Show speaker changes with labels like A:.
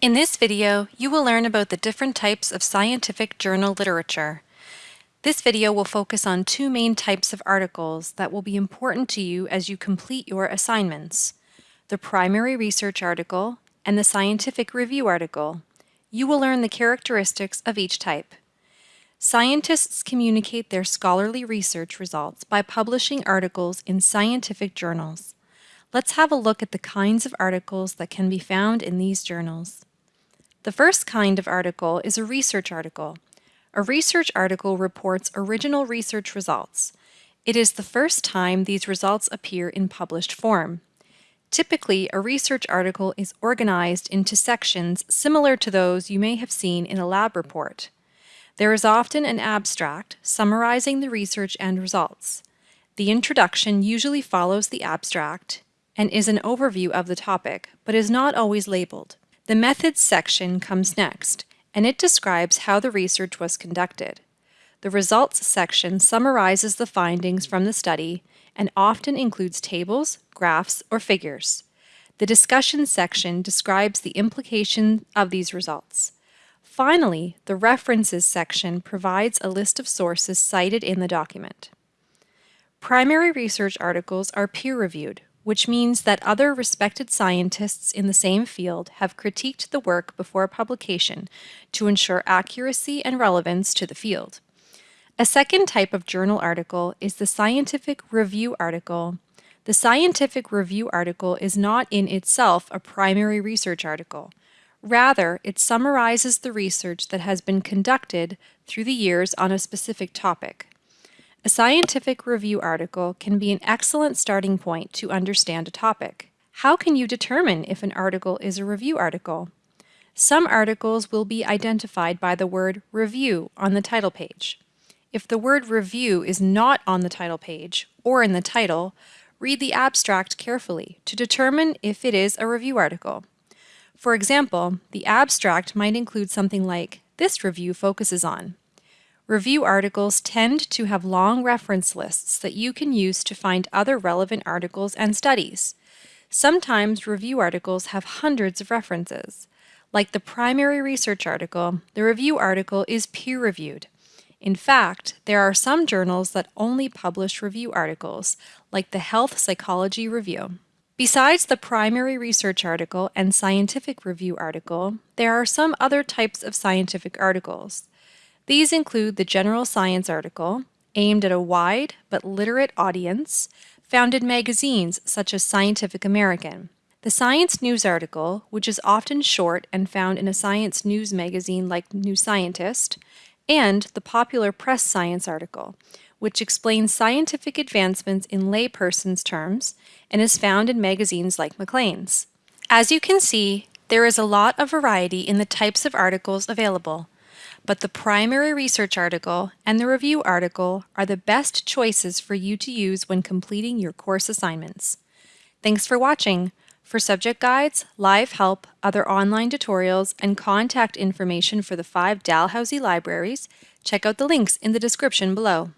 A: In this video, you will learn about the different types of scientific journal literature. This video will focus on two main types of articles that will be important to you as you complete your assignments, the primary research article and the scientific review article. You will learn the characteristics of each type. Scientists communicate their scholarly research results by publishing articles in scientific journals. Let's have a look at the kinds of articles that can be found in these journals. The first kind of article is a research article. A research article reports original research results. It is the first time these results appear in published form. Typically, a research article is organized into sections similar to those you may have seen in a lab report. There is often an abstract summarizing the research and results. The introduction usually follows the abstract and is an overview of the topic, but is not always labeled. The methods section comes next, and it describes how the research was conducted. The results section summarizes the findings from the study and often includes tables, graphs, or figures. The discussion section describes the implication of these results. Finally, the references section provides a list of sources cited in the document. Primary research articles are peer-reviewed, which means that other respected scientists in the same field have critiqued the work before publication to ensure accuracy and relevance to the field. A second type of journal article is the scientific review article. The scientific review article is not in itself a primary research article. Rather, it summarizes the research that has been conducted through the years on a specific topic. A scientific review article can be an excellent starting point to understand a topic. How can you determine if an article is a review article? Some articles will be identified by the word review on the title page. If the word review is not on the title page or in the title, read the abstract carefully to determine if it is a review article. For example, the abstract might include something like, this review focuses on, Review articles tend to have long reference lists that you can use to find other relevant articles and studies. Sometimes review articles have hundreds of references. Like the primary research article, the review article is peer-reviewed. In fact, there are some journals that only publish review articles, like the Health Psychology Review. Besides the primary research article and scientific review article, there are some other types of scientific articles. These include the general science article, aimed at a wide but literate audience, found in magazines such as Scientific American. The science news article, which is often short and found in a science news magazine like New Scientist, and the popular press science article, which explains scientific advancements in layperson's terms and is found in magazines like Maclean's. As you can see, there is a lot of variety in the types of articles available, but the primary research article and the review article are the best choices for you to use when completing your course assignments. Thanks for watching. For subject guides, live help, other online tutorials, and contact information for the five Dalhousie libraries, check out the links in the description below.